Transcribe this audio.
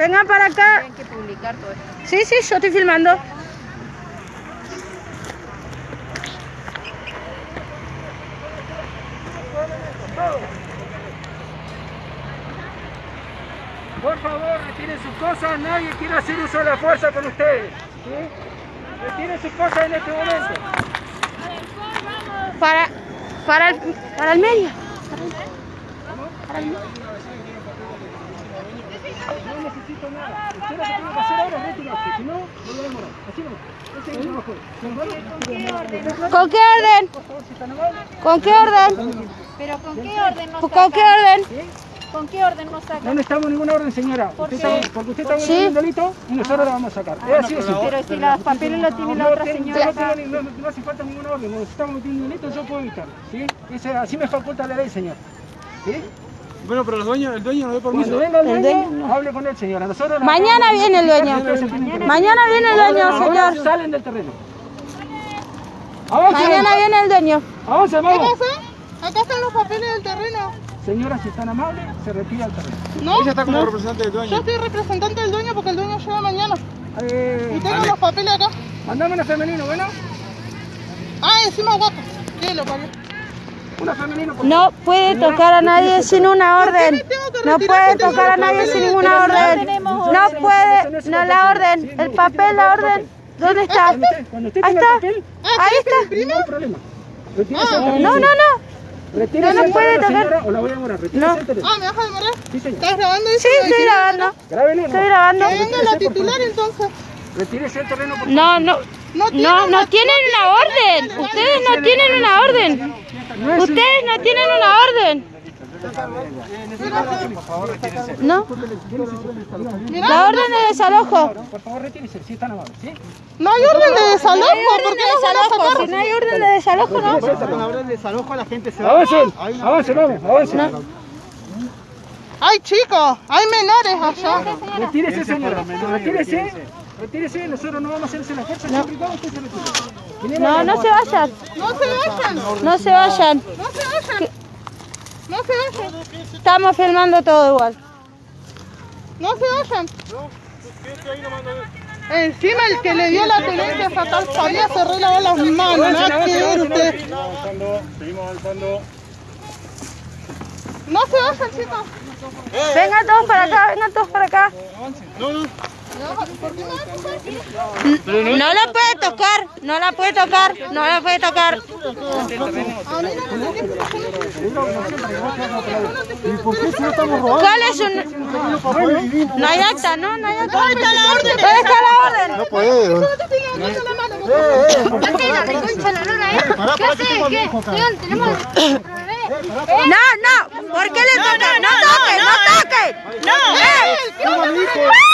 Vengan para acá. Tienen que publicar todo esto. Sí, sí, yo estoy filmando. Por favor, retiren sus cosas, nadie quiere hacer uso de la fuerza con ustedes. ¿sí? Retiren sus cosas en este momento. Para, para, el, para el medio. Para el medio. Necesito nada. Usted lo que tiene que hacer ahora es retirarse, si no, no lo demorar. Así no. Ese es el mejor. ¿Con qué orden? Por favor, si están amables. ¿Con qué orden? Pero ¿con qué orden nos ¿Con qué orden? ¿Con qué orden nos sacan? No necesitamos ninguna orden, señora. ¿Por Usted qué? está- porque usted está Sí. un delito y nosotros la vamos a sacar. Es así de simple. Pero si los papeles los tiene la No otra señora no, hace falta ninguna orden. Un delito, yo puedo evitarlo. así me faculta la ley, señor. ¿Sí? Bueno, pero los dueños, el dueño no da permiso. Cuando venga el El dueño, dueño. hable con él, señora. Nosotros Mañana viene el dueño. Mañana viene el dueño, señor. salen del terreno. Avance, Mañana viene el dueño. avance, vamos. Acá están los papeles del terreno. Señora, si están amables, se retira el terreno. No, Ella está como representante del yo dueño. soy representante del dueño porque el dueño llega mañana. Eh, Y tengo los papeles acá. mandame una femenino, ¿bueno? Ah, encima guapo. ¿Qué lo parió? No puede tocar a nadie sin una orden. No puede tocar a nadie sin ninguna orden. No puede, no la orden. El papel, la orden. ¿Dónde está? Ahí está. Ahí está. no No, no, señora. no. Retírese No, puede tocar. señora, o la voy a demorar. Retírese No. Ah, ¿me vas a demorar? Sí, señor. ¿Estás grabando eso? Sí, estoy grabando. Grábelo, Estoy grabando. Que venga la titular entonces. Retírese el terreno, por favor. No, no. No no tienen una orden. Ustedes no tienen una orden. Ustedes no tienen una orden. No. La orden de desalojo. Por favor, retírese, si están amables, ¿sí? No hay orden de desalojo. No ¿Por orden qué van a sacar? Si no hay orden de desalojo, no. Con hablar de desalojo la gente se Avancen, avancen, vamos, avancen. Hay chicos, hay menores allá. Retírese, señora. Retírese. Retírese, nosotros no vamos a hacerse la fuerza, cuando usted se retire. No, no se vayan. No se vayan. No se vayan. No se vayan. No se vayan. Estamos filmando todo igual. No se vayan. Encima el que le dio la tenencia estatal sabía se relavó las manos. Nada que ver usted. Seguimos avanzando. No se vayan, chicos. Vengan todos para acá, vengan todos para acá. ¿Por qué no la puede tocar, no la puede tocar, no la puede tocar. ¿Cuál es un...? No hay acta, ¿no? No hay acta. ¿Dónde está la orden? ¿Dónde está la orden? No. No, no, ¿por qué le toca? No toques, no. No. Eh.